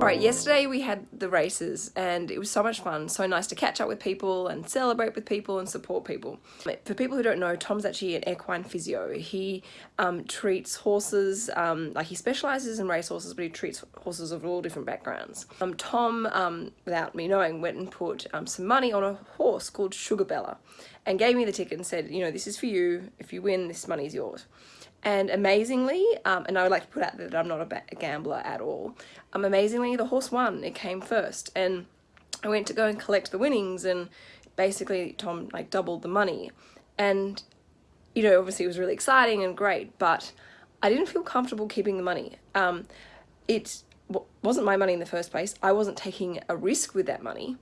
Alright, yesterday we had the races and it was so much fun, so nice to catch up with people and celebrate with people and support people. For people who don't know, Tom's actually an equine physio. He um, treats horses, um, like he specialises in race horses, but he treats horses of all different backgrounds. Um, Tom, um, without me knowing, went and put um, some money on a horse called Sugar Bella and gave me the ticket and said, you know, this is for you. If you win, this money is yours. And amazingly, um, and I would like to put out that I'm not a, a gambler at all, um, amazingly the horse won, it came first. And I went to go and collect the winnings and basically Tom like doubled the money. And, you know, obviously it was really exciting and great, but I didn't feel comfortable keeping the money. Um, it wasn't my money in the first place. I wasn't taking a risk with that money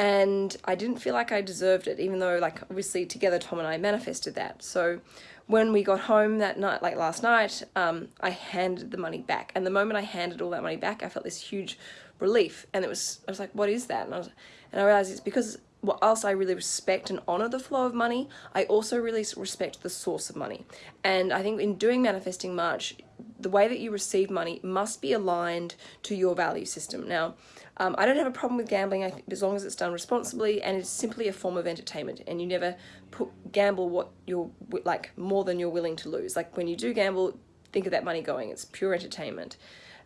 and I didn't feel like I deserved it even though like obviously together Tom and I manifested that so when we got home that night like last night um, I handed the money back and the moment I handed all that money back I felt this huge relief and it was I was like what is that and I was and I realized it's because whilst I really respect and honor the flow of money, I also really respect the source of money. And I think in doing Manifesting March, the way that you receive money must be aligned to your value system. Now, um, I don't have a problem with gambling think, as long as it's done responsibly and it's simply a form of entertainment and you never put gamble what you're like more than you're willing to lose. Like when you do gamble, think of that money going, it's pure entertainment.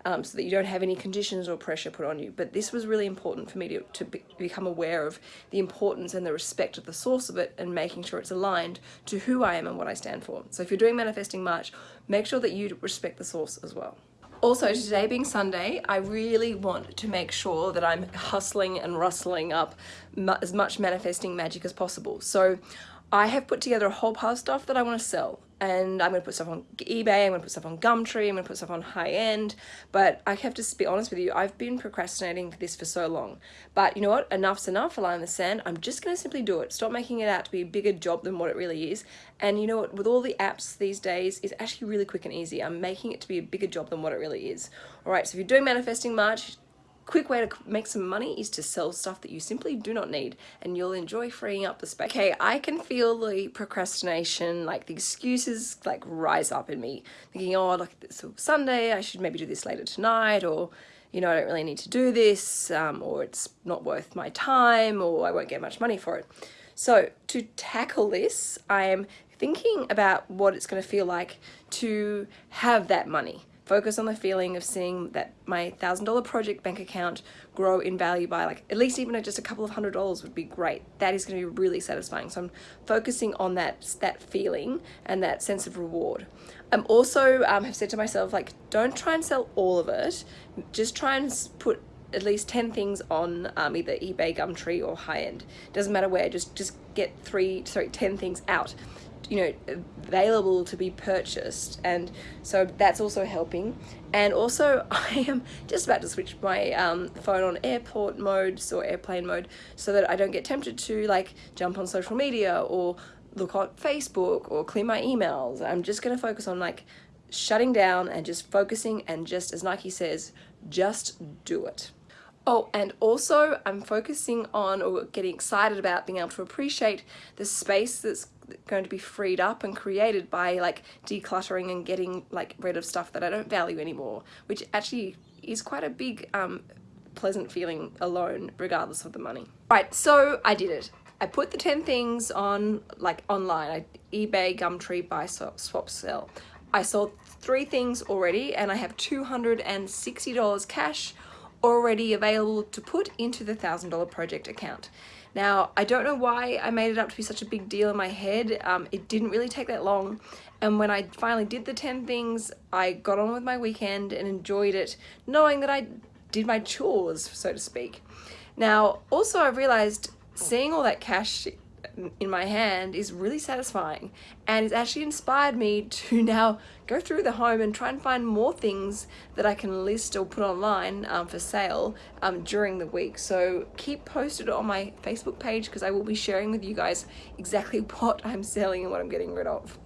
Um, so that you don't have any conditions or pressure put on you. But this was really important for me to, to be, become aware of the importance and the respect of the source of it and making sure it's aligned to who I am and what I stand for. So if you're doing Manifesting March, make sure that you respect the source as well. Also, today being Sunday, I really want to make sure that I'm hustling and rustling up as much manifesting magic as possible. So I have put together a whole pile of stuff that I want to sell and I'm going to put stuff on eBay, I'm going to put stuff on Gumtree, I'm going to put stuff on high end, but I have to be honest with you, I've been procrastinating this for so long. But you know what, enough's enough, a line in the sand, I'm just going to simply do it. Stop making it out to be a bigger job than what it really is. And you know what, with all the apps these days, it's actually really quick and easy. I'm making it to be a bigger job than what it really is. Alright, so if you're doing Manifesting March, quick way to make some money is to sell stuff that you simply do not need and you'll enjoy freeing up the space. Okay, I can feel the procrastination, like the excuses like rise up in me, thinking, oh, look, it's Sunday, I should maybe do this later tonight, or you know, I don't really need to do this, um, or it's not worth my time, or I won't get much money for it. So to tackle this, I am thinking about what it's going to feel like to have that money focus on the feeling of seeing that my thousand dollar project bank account grow in value by like at least even just a couple of hundred dollars would be great. That is going to be really satisfying. So i'm focusing on that that feeling and that sense of reward. I'm also um, have said to myself like don't try and sell all of it. Just try and put at least 10 things on um, either eBay, Gumtree or high end. Doesn't matter where, just just get three, sorry, 10 things out you know available to be purchased. And so that's also helping. And also I am just about to switch my um, phone on airport mode or airplane mode so that I don't get tempted to like jump on social media or look at Facebook or clear my emails. I'm just gonna focus on like shutting down and just focusing and just as Nike says just do it. Oh, and also I'm focusing on or getting excited about being able to appreciate the space that's going to be freed up and created by like decluttering and getting like rid of stuff that I don't value anymore, which actually is quite a big um, pleasant feeling alone regardless of the money. Right, so I did it. I put the 10 things on like online, I, eBay, Gumtree, buy, swap, sell. I sold three things already and I have $260 cash already available to put into the $1,000 project account. Now, I don't know why I made it up to be such a big deal in my head. Um, it didn't really take that long. And when I finally did the 10 things, I got on with my weekend and enjoyed it, knowing that I did my chores, so to speak. Now, also I realized seeing all that cash in my hand is really satisfying and it's actually inspired me to now go through the home and try and find more things that I can list or put online um, for sale um, during the week so keep posted on my Facebook page because I will be sharing with you guys exactly what I'm selling and what I'm getting rid of.